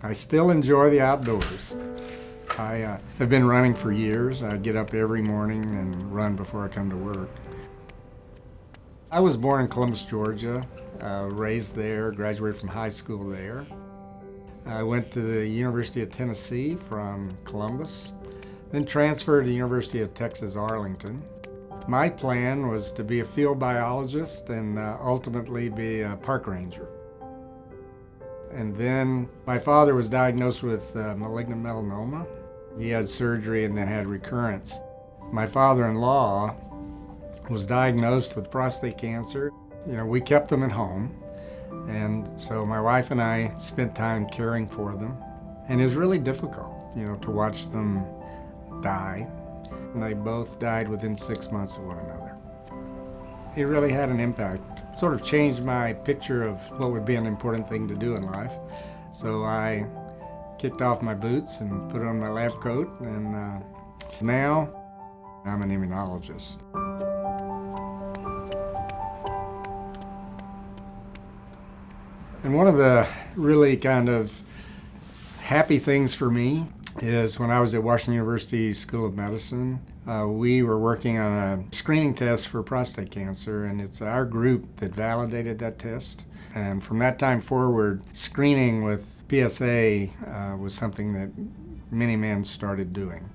I still enjoy the outdoors. I uh, have been running for years. I get up every morning and run before I come to work. I was born in Columbus, Georgia, uh, raised there, graduated from high school there. I went to the University of Tennessee from Columbus, then transferred to the University of Texas Arlington. My plan was to be a field biologist and uh, ultimately be a park ranger. And then my father was diagnosed with uh, malignant melanoma. He had surgery and then had recurrence. My father-in-law was diagnosed with prostate cancer. You know, we kept them at home. And so my wife and I spent time caring for them. And it was really difficult, you know, to watch them die. And they both died within six months of one another. It really had an impact. Sort of changed my picture of what would be an important thing to do in life. So I kicked off my boots and put on my lab coat, and uh, now I'm an immunologist. And one of the really kind of happy things for me is when I was at Washington University School of Medicine, uh, we were working on a screening test for prostate cancer, and it's our group that validated that test. And from that time forward, screening with PSA uh, was something that many men started doing.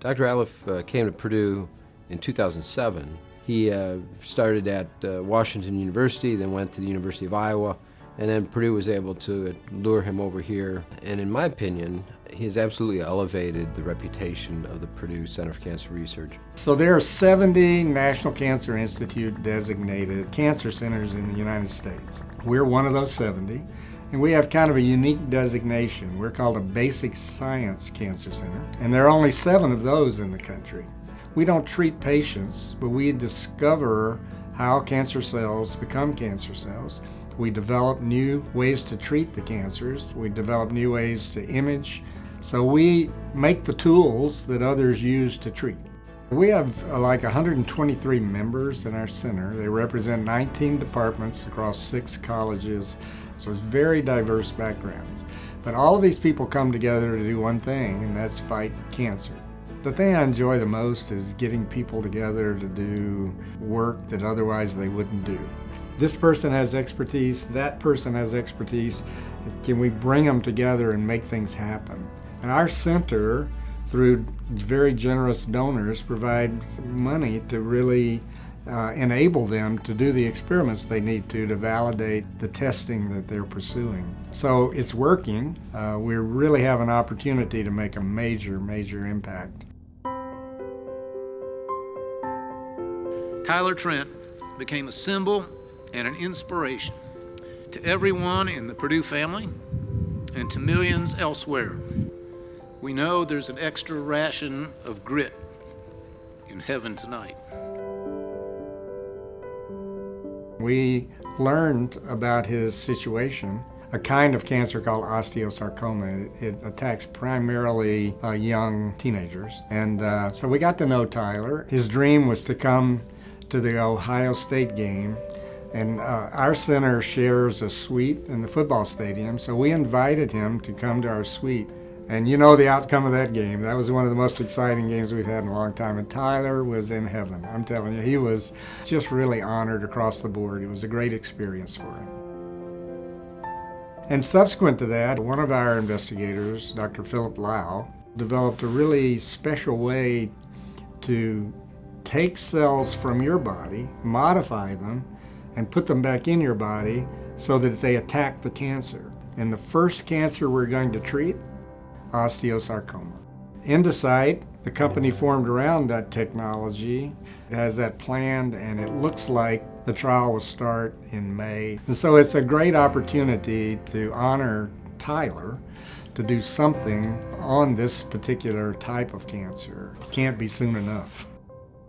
Dr. Ratliff uh, came to Purdue in 2007. He uh, started at uh, Washington University, then went to the University of Iowa, and then Purdue was able to lure him over here. And in my opinion, he has absolutely elevated the reputation of the Purdue Center for Cancer Research. So there are 70 National Cancer Institute designated cancer centers in the United States. We're one of those 70. And we have kind of a unique designation. We're called a basic science cancer center. And there are only seven of those in the country. We don't treat patients, but we discover how cancer cells become cancer cells. We develop new ways to treat the cancers. We develop new ways to image. So we make the tools that others use to treat. We have uh, like 123 members in our center. They represent 19 departments across six colleges, so it's very diverse backgrounds. But all of these people come together to do one thing, and that's fight cancer. The thing I enjoy the most is getting people together to do work that otherwise they wouldn't do. This person has expertise, that person has expertise. Can we bring them together and make things happen? And our center through very generous donors, provides money to really uh, enable them to do the experiments they need to to validate the testing that they're pursuing. So it's working. Uh, we really have an opportunity to make a major, major impact. Tyler Trent became a symbol and an inspiration to everyone in the Purdue family and to millions elsewhere. We know there's an extra ration of grit in heaven tonight. We learned about his situation, a kind of cancer called osteosarcoma. It, attacks primarily uh, young teenagers. And uh, so we got to know Tyler. His dream was to come to the Ohio State game and uh, our center shares a suite in the football stadium, so we invited him to come to our suite. And you know the outcome of that game. That was one of the most exciting games we've had in a long time. And Tyler was in heaven. I'm telling you, he was just really honored across the board. It was a great experience for him. And subsequent to that, one of our investigators, Dr. Philip Low, developed a really special way to take cells from your body, modify them, and put them back in your body so that they attack the cancer. And the first cancer we're going to treat osteosarcoma. Endocyte, the company formed around that technology, has that planned and it looks like the trial will start in May. And so it's a great opportunity to honor Tyler to do something on this particular type of cancer. It can't be soon enough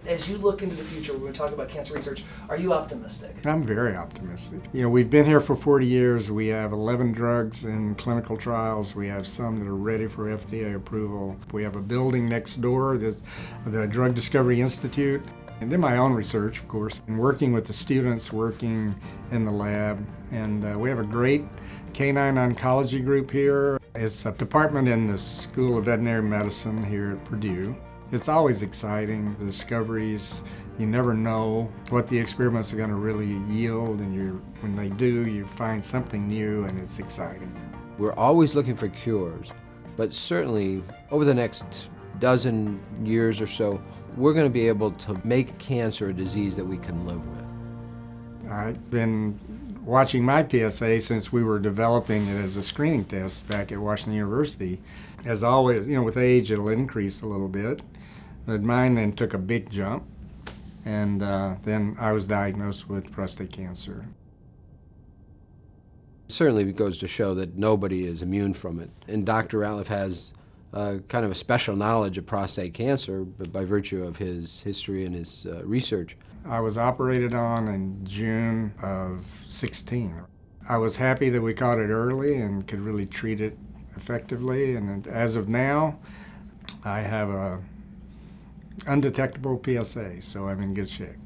as you look into the future, we're going to talk about cancer research, are you optimistic? I'm very optimistic. You know, we've been here for 40 years. We have 11 drugs in clinical trials. We have some that are ready for FDA approval. We have a building next door, this, the Drug Discovery Institute. And then my own research, of course, and working with the students working in the lab. And uh, we have a great canine oncology group here. It's a department in the School of Veterinary Medicine here at Purdue. It's always exciting, the discoveries. You never know what the experiments are going to really yield, and you when they do, you find something new, and it's exciting. We're always looking for cures, but certainly over the next dozen years or so, we're going to be able to make cancer a disease that we can live with. I've been watching my PSA since we were developing it as a screening test back at Washington University. As always, you know, with age it'll increase a little bit, but mine then took a big jump, and uh, then I was diagnosed with prostate cancer. Certainly it goes to show that nobody is immune from it, and Dr. Ratliff has uh, kind of a special knowledge of prostate cancer but by virtue of his history and his uh, research. I was operated on in June of 16. I was happy that we caught it early and could really treat it effectively. And as of now, I have a undetectable PSA, so I'm in good shape.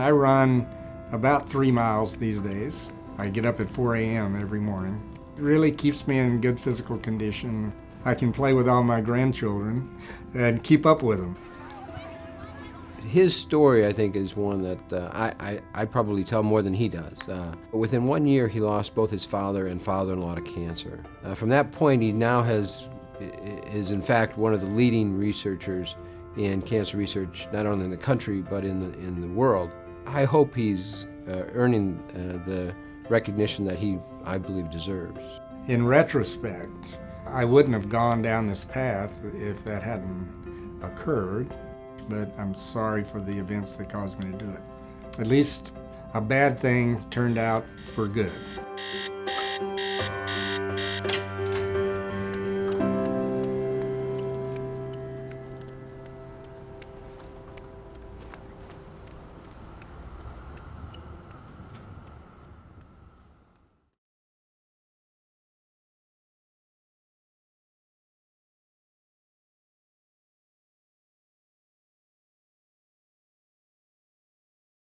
I run about three miles these days. I get up at 4 a.m. every morning. It really keeps me in good physical condition. I can play with all my grandchildren and keep up with them. His story, I think, is one that uh, I, I, I, probably tell more than he does. Uh, within one year, he lost both his father and father-in-law to cancer. Uh, from that point, he now has is in fact one of the leading researchers in cancer research, not only in the country but in the in the world. I hope he's uh, earning uh, the recognition that he, I believe, deserves. In retrospect, I wouldn't have gone down this path if that hadn't occurred, but I'm sorry for the events that caused me to do it. At least a bad thing turned out for good.